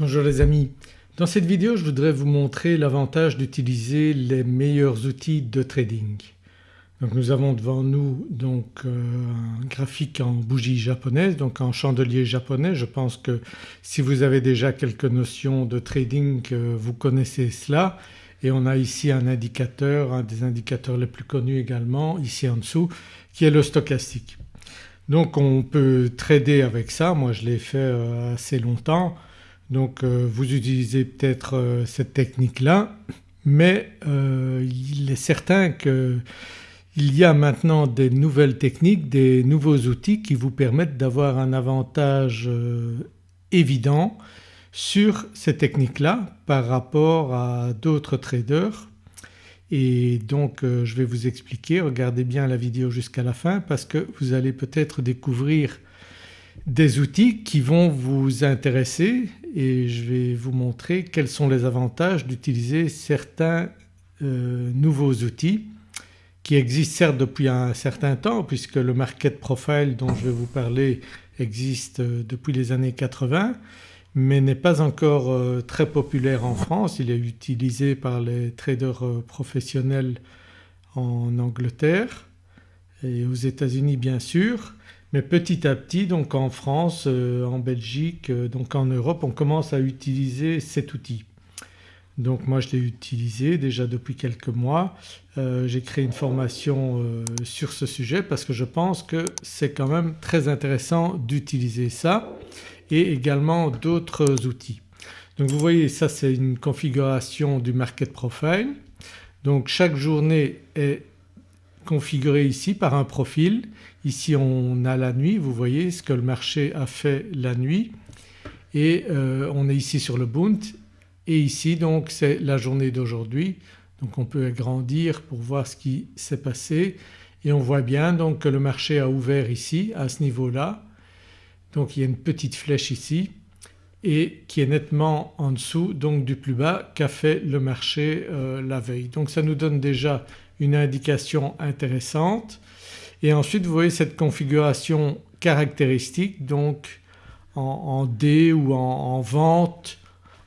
Bonjour les amis, dans cette vidéo je voudrais vous montrer l'avantage d'utiliser les meilleurs outils de trading. Donc nous avons devant nous donc euh, un graphique en bougie japonaise donc en chandelier japonais. Je pense que si vous avez déjà quelques notions de trading euh, vous connaissez cela et on a ici un indicateur, un des indicateurs les plus connus également ici en dessous qui est le stochastique. Donc on peut trader avec ça, moi je l'ai fait euh, assez longtemps donc euh, vous utilisez peut-être euh, cette technique-là mais euh, il est certain qu'il y a maintenant des nouvelles techniques, des nouveaux outils qui vous permettent d'avoir un avantage évident sur ces techniques-là par rapport à d'autres traders. Et donc je vais vous expliquer, regardez bien la vidéo jusqu'à la fin parce que vous allez peut-être découvrir des outils qui vont vous intéresser et je vais vous montrer quels sont les avantages d'utiliser certains euh, nouveaux outils qui existent certes depuis un certain temps puisque le market profile dont je vais vous parler existe euh, depuis les années 80 mais n'est pas encore euh, très populaire en France. Il est utilisé par les traders professionnels en Angleterre et aux États-Unis bien sûr mais petit à petit donc en France, euh, en Belgique, euh, donc en Europe on commence à utiliser cet outil. Donc moi je l'ai utilisé déjà depuis quelques mois. Euh, j'ai créé une formation sur ce sujet parce que je pense que c'est quand même très intéressant d'utiliser ça et également d'autres outils. Donc vous voyez ça c'est une configuration du market profile. Donc chaque journée est configurée ici par un profil Ici on a la nuit, vous voyez ce que le marché a fait la nuit. Et euh, on est ici sur le Bund. Et ici donc c'est la journée d'aujourd'hui. Donc on peut agrandir pour voir ce qui s'est passé. Et on voit bien donc que le marché a ouvert ici à ce niveau-là. Donc il y a une petite flèche ici et qui est nettement en dessous donc du plus bas qu'a fait le marché euh, la veille. Donc ça nous donne déjà une indication intéressante et ensuite vous voyez cette configuration caractéristique donc en, D ou en, vente,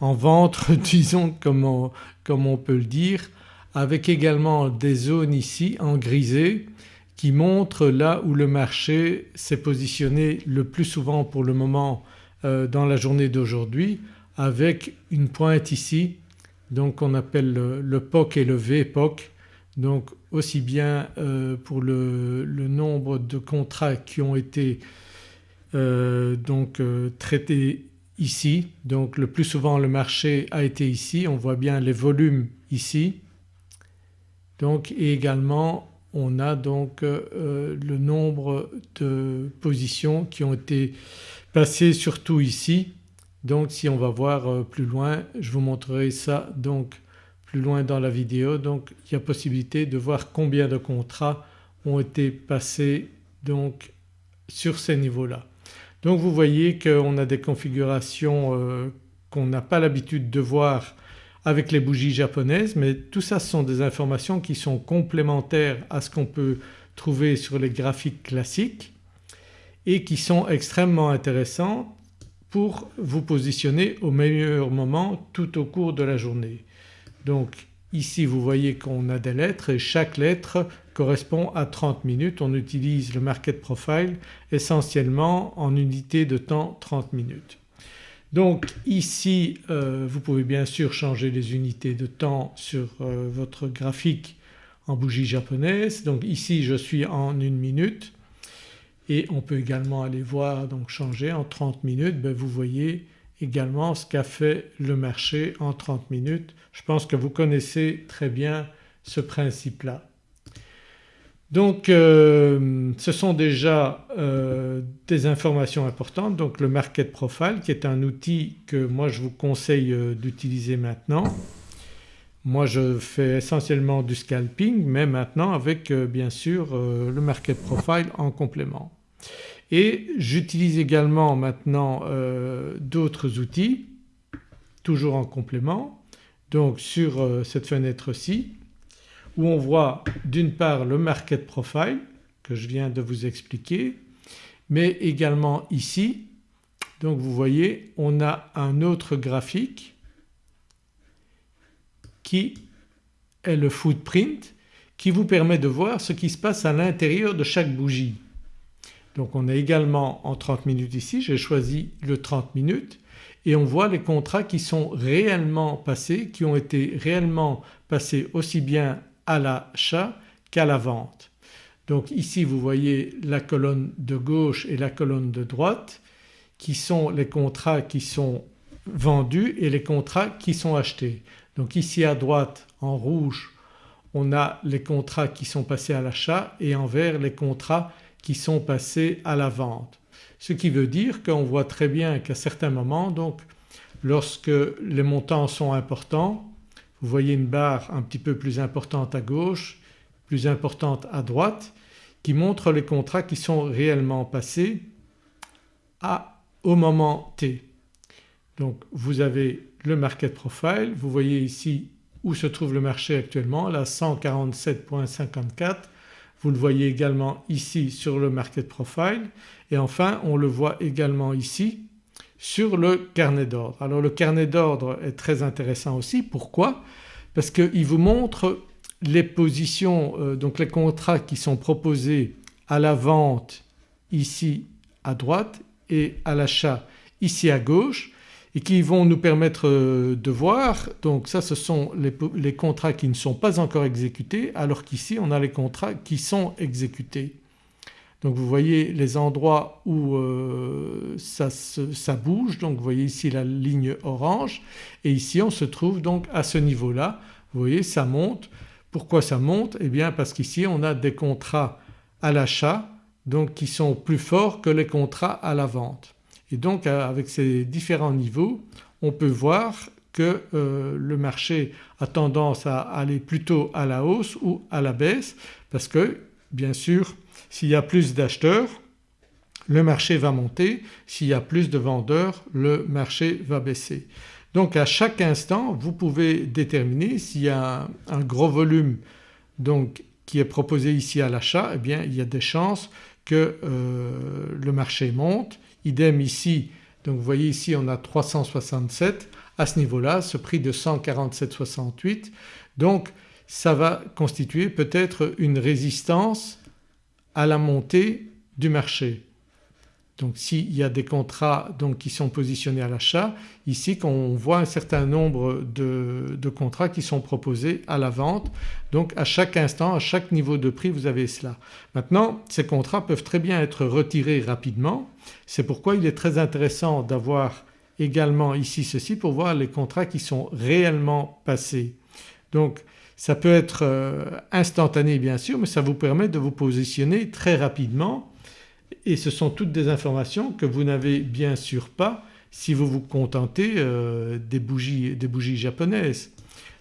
en ventre disons comme on, comme on peut le dire avec également des zones ici en grisé qui montrent là où le marché s'est positionné le plus souvent pour le moment euh, dans la journée d'aujourd'hui avec une pointe ici donc qu'on appelle le, le POC et le VPOC donc aussi bien euh, pour le, nombre de contrats qui ont été euh, donc euh, traités ici. Donc le plus souvent le marché a été ici. On voit bien les volumes ici. Donc et également on a donc le nombre de positions qui ont été passées surtout ici. Donc si on va voir plus loin je vous montrerai ça donc plus loin dans la vidéo donc il y a possibilité de voir combien de contrats ont été passés donc sur ces niveaux-là. Donc vous voyez qu'on a des configurations euh, qu'on n'a pas l'habitude de voir avec les bougies japonaises mais tout ça sont des informations qui sont complémentaires à ce qu'on peut trouver sur les graphiques classiques et qui sont extrêmement intéressantes pour vous positionner au meilleur moment tout au cours de la journée. Donc ici vous voyez qu'on a des lettres et chaque lettre correspond à 30 minutes. On utilise le market profile essentiellement en unité de temps 30 minutes. Donc ici euh, vous pouvez bien sûr changer les unités de temps sur euh, votre graphique en bougie japonaise. Donc ici je suis en une minute et on peut également aller voir donc changer en 30 minutes. Ben, vous voyez également ce qu'a fait le marché en 30 minutes. Je pense que vous connaissez très bien ce principe-là. Donc euh, ce sont déjà euh, des informations importantes donc le market profile qui est un outil que moi je vous conseille euh, d'utiliser maintenant. Moi je fais essentiellement du scalping mais maintenant avec bien sûr le market profile en complément. Et j'utilise également maintenant euh, d'autres outils toujours en complément donc sur euh, cette fenêtre-ci où on voit d'une part le market profile que je viens de vous expliquer mais également ici donc vous voyez on a un autre graphique qui est le footprint qui vous permet de voir ce qui se passe à l'intérieur de chaque bougie. Donc on est également en 30 minutes ici, j'ai choisi le 30 minutes et on voit les contrats qui sont réellement passés, qui ont été réellement passés aussi bien à l'achat qu'à la vente. Donc ici vous voyez la colonne de gauche et la colonne de droite qui sont les contrats qui sont vendus et les contrats qui sont achetés. Donc ici à droite en rouge on a les contrats qui sont passés à l'achat et en vert les contrats qui sont passés à la vente. Ce qui veut dire qu'on voit très bien qu'à certains moments donc lorsque les montants sont importants vous voyez une barre un petit peu plus importante à gauche, plus importante à droite qui montre les contrats qui sont réellement passés à, au moment T. Donc vous avez le market profile, vous voyez ici où se trouve le marché actuellement, là 147.54 vous le voyez également ici sur le market profile et enfin on le voit également ici sur le carnet d'ordre. Alors le carnet d'ordre est très intéressant aussi. Pourquoi? Parce qu'il vous montre les positions euh, donc les contrats qui sont proposés à la vente ici à droite et à l'achat ici à gauche et qui vont nous permettre euh, de voir donc ça ce sont les, contrats qui ne sont pas encore exécutés alors qu'ici on a les contrats qui sont exécutés. Donc vous voyez les endroits où euh, ça, ça, bouge donc vous voyez ici la ligne orange et ici on se trouve donc à ce niveau-là. Vous voyez ça monte. Pourquoi ça monte? Eh bien parce qu'ici on a des contrats à l'achat donc qui sont plus forts que les contrats à la vente. Et donc avec ces différents niveaux on peut voir que euh, le marché a tendance à aller plutôt à la hausse ou à la baisse parce que bien sûr s'il y a plus d'acheteurs le marché va monter, s'il y a plus de vendeurs le marché va baisser. Donc à chaque instant vous pouvez déterminer s'il y a un, gros volume donc qui est proposé ici à l'achat eh bien il y a des chances que euh, le marché monte Idem ici. Donc vous voyez ici on a 367 à ce niveau-là ce prix de 147,68 donc ça va constituer peut-être une résistance à la montée du marché. Donc s'il y a des contrats donc qui sont positionnés à l'achat, ici on voit un certain nombre de, de, contrats qui sont proposés à la vente donc à chaque instant, à chaque niveau de prix vous avez cela. Maintenant ces contrats peuvent très bien être retirés rapidement, c'est pourquoi il est très intéressant d'avoir également ici ceci pour voir les contrats qui sont réellement passés. Donc ça peut être euh, instantané bien sûr mais ça vous permet de vous positionner très rapidement et ce sont toutes des informations que vous n'avez bien sûr pas si vous vous contentez euh, des, bougies, des bougies japonaises.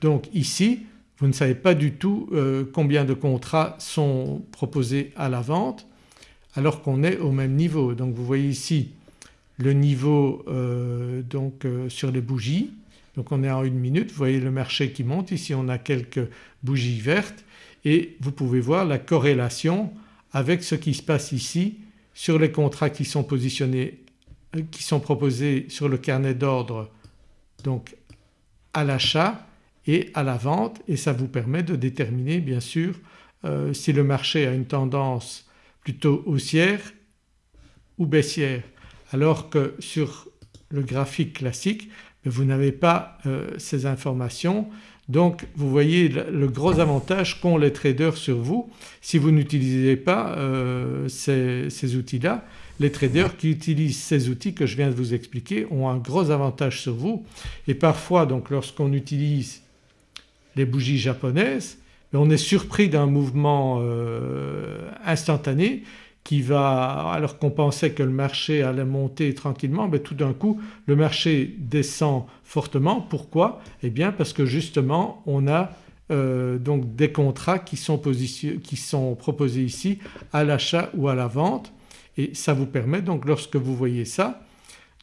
Donc ici vous ne savez pas du tout euh, combien de contrats sont proposés à la vente alors qu'on est au même niveau. Donc vous voyez ici le niveau euh, donc sur les bougies donc on est en une minute, vous voyez le marché qui monte, ici on a quelques bougies vertes et vous pouvez voir la corrélation avec ce qui se passe ici sur les contrats qui sont positionnés, euh, qui sont proposés sur le carnet d'ordre donc à l'achat et à la vente et ça vous permet de déterminer bien sûr euh, si le marché a une tendance plutôt haussière ou baissière. Alors que sur le graphique classique vous n'avez pas euh, ces informations donc vous voyez le gros avantage qu'ont les traders sur vous si vous n'utilisez pas euh, ces, outils-là. Les traders qui utilisent ces outils que je viens de vous expliquer ont un gros avantage sur vous et parfois donc lorsqu'on utilise les bougies japonaises on est surpris d'un mouvement euh, instantané qui va alors qu'on pensait que le marché allait monter tranquillement mais tout d'un coup le marché descend fortement. Pourquoi? Eh bien parce que justement on a euh, donc des contrats qui sont, proposés ici à l'achat ou à la vente et ça vous permet donc lorsque vous voyez ça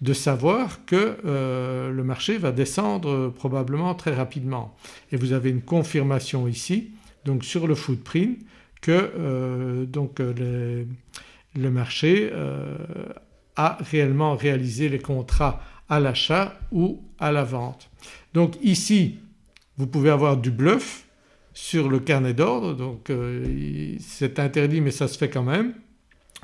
de savoir que euh, le marché va descendre probablement très rapidement. Et vous avez une confirmation ici donc sur le footprint que euh, donc le marché à réellement réaliser les contrats à l'achat ou à la vente. Donc ici vous pouvez avoir du bluff sur le carnet d'ordre donc euh, c'est interdit mais ça se fait quand même.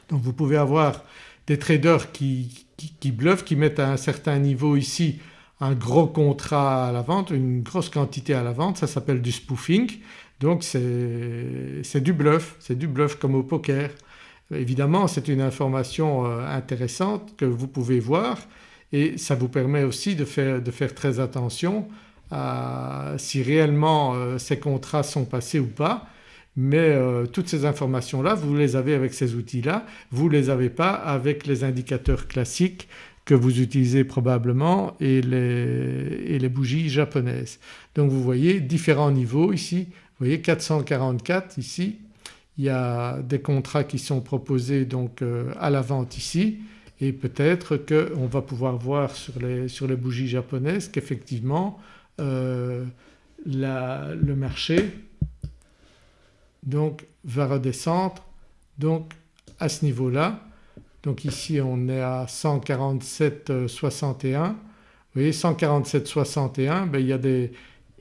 Donc vous pouvez avoir des traders qui, qui, bluffent, qui mettent à un certain niveau ici un gros contrat à la vente, une grosse quantité à la vente, ça s'appelle du spoofing. Donc c'est du bluff, c'est du bluff comme au poker. Évidemment c'est une information euh, intéressante que vous pouvez voir et ça vous permet aussi de faire, de faire très attention à si réellement euh, ces contrats sont passés ou pas mais euh, toutes ces informations-là vous les avez avec ces outils-là, vous ne les avez pas avec les indicateurs classiques que vous utilisez probablement et les, bougies japonaises. Donc vous voyez différents niveaux ici, vous voyez 444 ici, il y a des contrats qui sont proposés donc euh, à la vente ici et peut-être qu'on va pouvoir voir sur les, sur les bougies japonaises qu'effectivement euh, le marché donc va redescendre donc à ce niveau-là. Donc ici on est à 147,61. Vous voyez 147,61 ben il,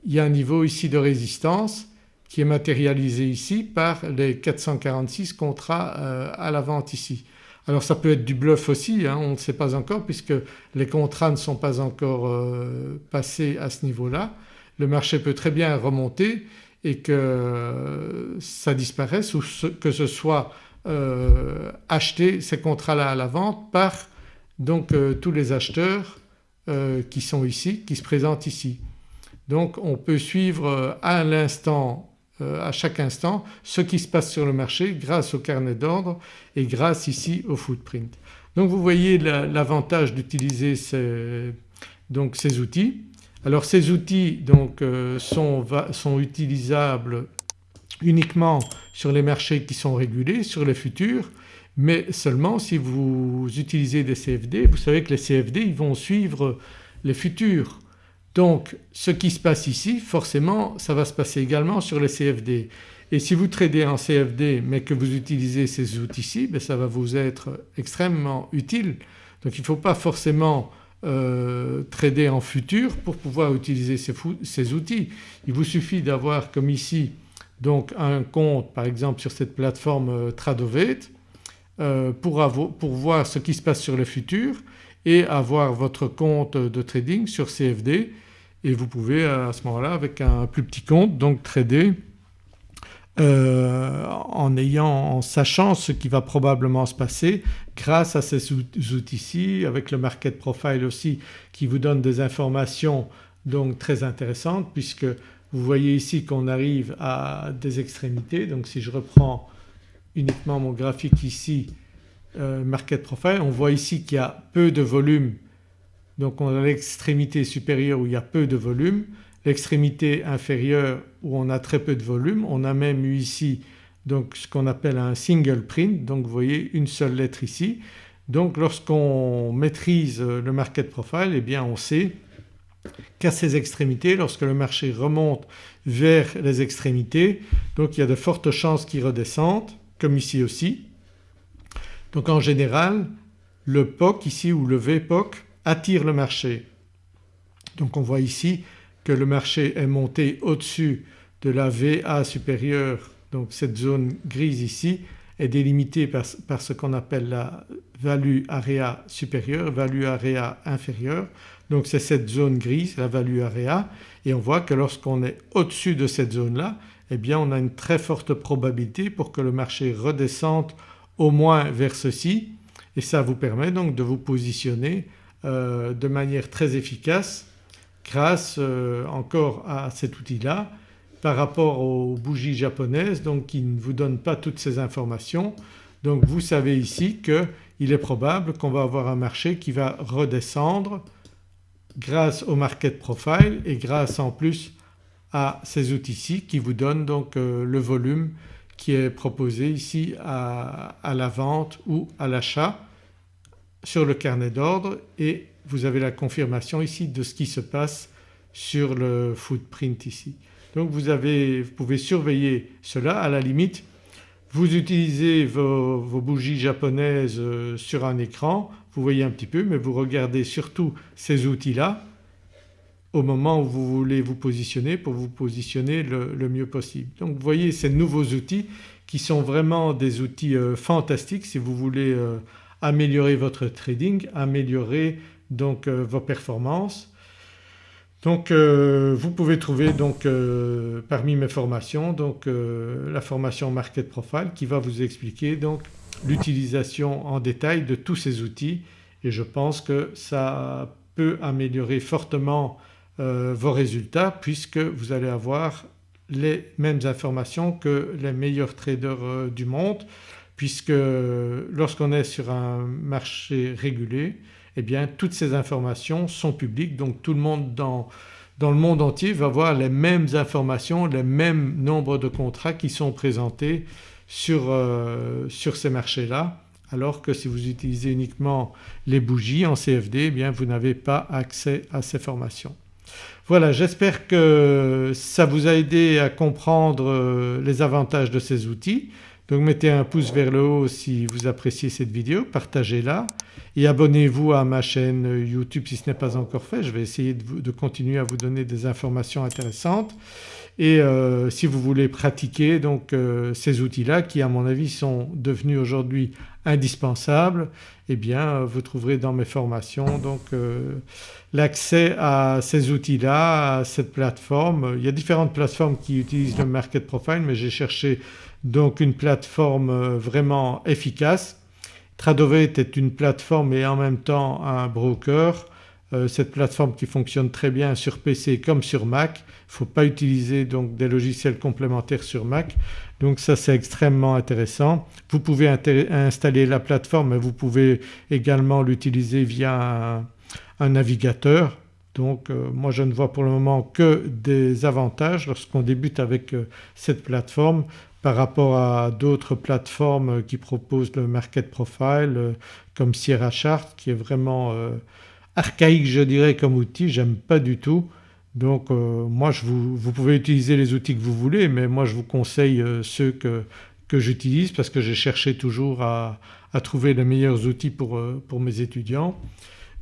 y a un niveau ici de résistance qui est matérialisé ici par les 446 contrats euh, à la vente ici. Alors ça peut être du bluff aussi, hein, on ne sait pas encore puisque les contrats ne sont pas encore euh, passés à ce niveau-là. Le marché peut très bien remonter et que ça disparaisse ou que ce soit euh, acheté ces contrats-là à la vente par donc euh, tous les acheteurs euh, qui sont ici, qui se présentent ici. Donc on peut suivre à l'instant, à chaque instant ce qui se passe sur le marché grâce au carnet d'ordre et grâce ici au footprint. Donc vous voyez l'avantage d'utiliser ces, ces outils. Alors ces outils donc sont, utilisables uniquement sur les marchés qui sont régulés, sur les futurs mais seulement si vous utilisez des CFD. Vous savez que les CFD ils vont suivre les futurs. Donc ce qui se passe ici forcément ça va se passer également sur les CFD. Et si vous tradez en CFD mais que vous utilisez ces outils-ci ben ça va vous être extrêmement utile. Donc il ne faut pas forcément euh, trader en futur pour pouvoir utiliser ces, outils. Il vous suffit d'avoir comme ici donc un compte par exemple sur cette plateforme euh, Tradovate euh, pour, pour, voir ce qui se passe sur les futurs et avoir votre compte de trading sur CFD et vous pouvez à ce moment-là avec un plus petit compte donc trader euh, en ayant, en sachant ce qui va probablement se passer grâce à ces outils-ci avec le market profile aussi qui vous donne des informations donc très intéressantes puisque vous voyez ici qu'on arrive à des extrémités donc si je reprends uniquement mon graphique ici euh, market profile on voit ici qu'il y a peu de volume donc on a l'extrémité supérieure où il y a peu de volume l'extrémité inférieure où on a très peu de volume. On a même eu ici donc ce qu'on appelle un single print donc vous voyez une seule lettre ici. Donc lorsqu'on maîtrise le market profile eh bien on sait qu'à ces extrémités lorsque le marché remonte vers les extrémités donc il y a de fortes chances qu'il redescende comme ici aussi. Donc en général le POC ici ou le VPOC attire le marché. Donc on voit ici que le marché est monté au-dessus de la VA supérieure donc cette zone grise ici est délimitée par, ce qu'on appelle la value area supérieure, value area inférieure. Donc c'est cette zone grise, la value area et on voit que lorsqu'on est au-dessus de cette zone-là eh bien on a une très forte probabilité pour que le marché redescende au moins vers ceci et ça vous permet donc de vous positionner euh, de manière très efficace grâce euh, encore à cet outil-là par rapport aux bougies japonaises donc qui ne vous donnent pas toutes ces informations. Donc vous savez ici qu'il est probable qu'on va avoir un marché qui va redescendre grâce au market profile et grâce en plus à ces outils-ci qui vous donnent donc euh, le volume qui est proposé ici à, à la vente ou à l'achat sur le carnet d'ordre et vous avez la confirmation ici de ce qui se passe sur le footprint ici. Donc vous, avez, vous pouvez surveiller cela à la limite Vous utilisez vos, bougies japonaises euh, sur un écran, vous voyez un petit peu mais vous regardez surtout ces outils-là au moment où vous voulez vous positionner pour vous positionner le, mieux possible. Donc vous voyez ces nouveaux outils qui sont vraiment des outils euh, fantastiques si vous voulez euh, améliorer votre trading, améliorer donc vos performances donc euh, vous pouvez trouver donc euh, parmi mes formations euh, la formation Market Profile qui va vous expliquer donc l'utilisation en détail de tous ces outils. Et je pense que ça peut améliorer fortement vos résultats puisque vous allez avoir les mêmes informations que les meilleurs traders du monde puisque lorsqu'on est sur un marché régulé eh bien toutes ces informations sont publiques donc tout le monde dans, le monde entier va voir les mêmes informations, les mêmes nombres de contrats qui sont présentés sur, euh, sur ces marchés-là alors que si vous utilisez uniquement les bougies en CFD eh bien vous n'avez pas accès à ces formations. Voilà j'espère que ça vous a aidé à comprendre euh, les avantages de ces outils. Donc mettez un pouce vers le haut si vous appréciez cette vidéo, partagez-la et abonnez-vous à ma chaîne YouTube si ce n'est pas encore fait. Je vais essayer de, continuer à vous donner des informations intéressantes et euh, si vous voulez pratiquer donc euh, ces outils-là qui à mon avis sont devenus aujourd'hui indispensables eh bien euh, vous trouverez dans mes formations donc l'accès à ces outils-là, à cette plateforme. Il y a différentes plateformes qui utilisent le Market Profile mais j'ai cherché donc une plateforme vraiment efficace Tradovate est une plateforme et en même temps un broker. Euh, cette plateforme qui fonctionne très bien sur PC comme sur Mac. Il ne faut pas utiliser donc des logiciels complémentaires sur Mac donc ça c'est extrêmement intéressant. Vous pouvez installer la plateforme mais vous pouvez également l'utiliser via un, navigateur donc euh, moi je ne vois pour le moment que des avantages lorsqu'on débute avec euh, cette plateforme par rapport à d'autres plateformes qui proposent le market profile euh, comme Sierra Chart qui est vraiment euh, archaïque je dirais comme outil, j'aime pas du tout. Donc euh, moi je vous, pouvez utiliser les outils que vous voulez mais moi je vous conseille ceux que, j'utilise parce que j'ai cherché toujours à, trouver les meilleurs outils pour, mes étudiants.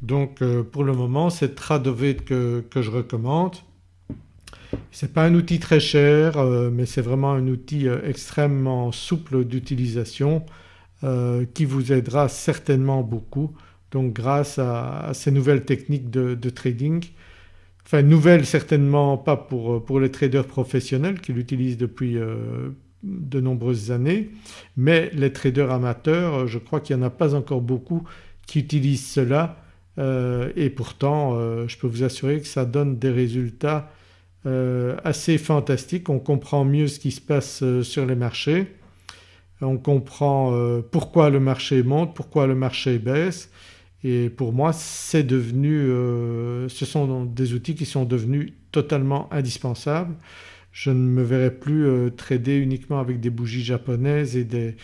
Donc pour le moment c'est Tradovate que je recommande. Ce n'est pas un outil très cher euh, mais c'est vraiment un outil euh, extrêmement souple d'utilisation euh, qui vous aidera certainement beaucoup donc grâce à, ces nouvelles techniques de, trading. Enfin nouvelles certainement pas pour, pour les traders professionnels qui l'utilisent depuis de nombreuses années mais les traders amateurs je crois qu'il n'y en a pas encore beaucoup qui utilisent cela et pourtant je peux vous assurer que ça donne des résultats assez fantastique. On comprend mieux ce qui se passe euh, sur les marchés, on comprend euh, pourquoi le marché monte, pourquoi le marché baisse et pour moi c'est devenu, ce sont des outils qui sont devenus totalement indispensables. Je ne me verrai plus trader uniquement avec des bougies japonaises et des,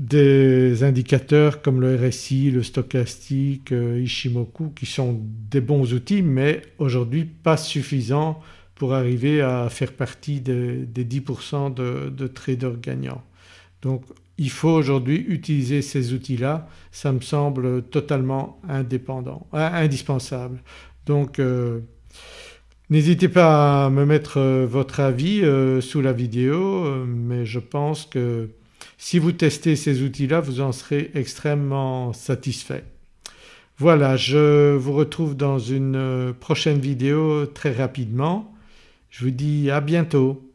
des indicateurs comme le RSI, le stochastique, Ishimoku qui sont des bons outils mais aujourd'hui pas suffisants pour arriver à faire partie des, 10% de, traders gagnants. Donc il faut aujourd'hui utiliser ces outils-là, ça me semble totalement indépendant, euh, indispensable. Donc euh, n'hésitez pas à me mettre euh, votre avis sous la vidéo mais je pense que si vous testez ces outils-là vous en serez extrêmement satisfait. Voilà je vous retrouve dans une prochaine vidéo très rapidement. Je vous dis à bientôt.